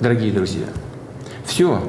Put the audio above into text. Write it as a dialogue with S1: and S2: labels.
S1: дорогие друзья. Все,